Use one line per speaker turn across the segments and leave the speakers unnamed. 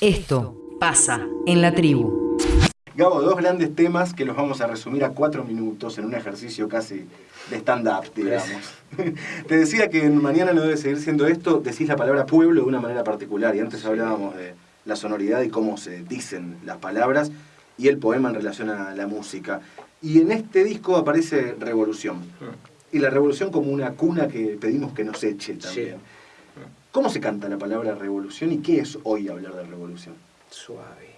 Esto pasa en la tribu.
Gabo, dos grandes temas que los vamos a resumir a cuatro minutos en un ejercicio casi de stand-up, digamos. Te decía que mañana no debe seguir siendo esto, decís la palabra pueblo de una manera particular, y antes hablábamos de la sonoridad y cómo se dicen las palabras, y el poema en relación a la música. Y en este disco aparece Revolución. Mm. Y la revolución como una cuna que pedimos que nos eche también. ¿Cómo se canta la palabra revolución y qué es hoy hablar de revolución?
Suave.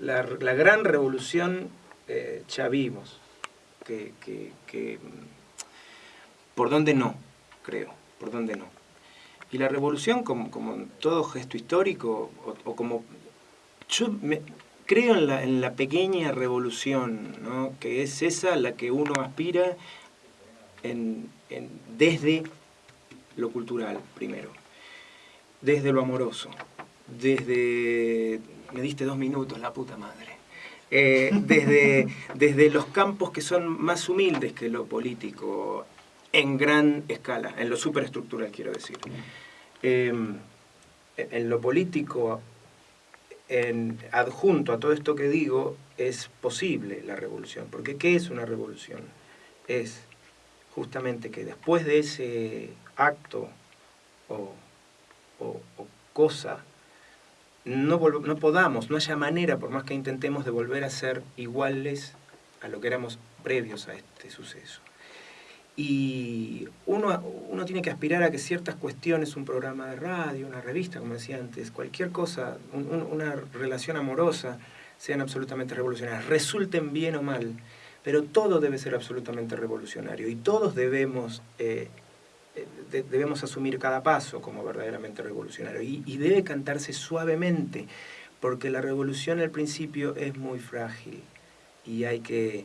La, gran revolución eh, ya vimos, que, por dónde no, creo, por dónde no. Y la revolución, como, como todo gesto histórico, o, como... Yo creo en la, pequeña revolución, ¿no? que es esa la que uno aspira en, desde lo cultural primero, desde lo amoroso, desde... me diste dos minutos, la puta madre. Eh, desde, desde los campos que son más humildes que lo político, en gran escala, en lo superestructural quiero decir. Em, en lo político, en, adjunto a todo esto que digo, es posible la revolución. Porque ¿qué es una revolución? Es justamente que después de ese acto o, cosa, no, no podamos, no haya manera, por más que intentemos, de volver a ser iguales a lo que éramos previos a este suceso. Y uno, uno tiene que aspirar a que ciertas cuestiones, un programa de radio, una revista, como decía antes, cualquier cosa, una relación amorosa, sean absolutamente revolucionarias, resulten bien o mal, pero todo debe ser absolutamente revolucionario y todos debemos, eh, debemos asumir cada paso como verdaderamente revolucionario y, debe cantarse suavemente, porque la revolución al principio es muy frágil y hay que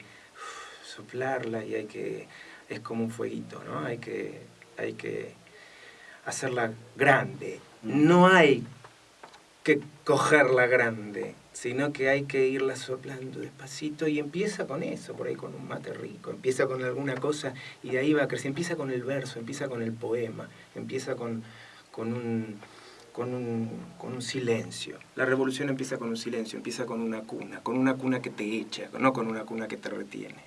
soplarla y hay que... es como un fueguito, ¿no? Hay que, hay que hacerla grande. No hay que cogerla grande, sino que hay que irla soplando despacito y empieza con eso, por ahí con un mate rico, empieza con alguna cosa y de ahí va a crecer, empieza con el verso, empieza con el poema, empieza con, con, un, con, un, con un silencio. La revolución empieza con un silencio, empieza con una cuna, con una cuna que te echa, no con una cuna que te retiene.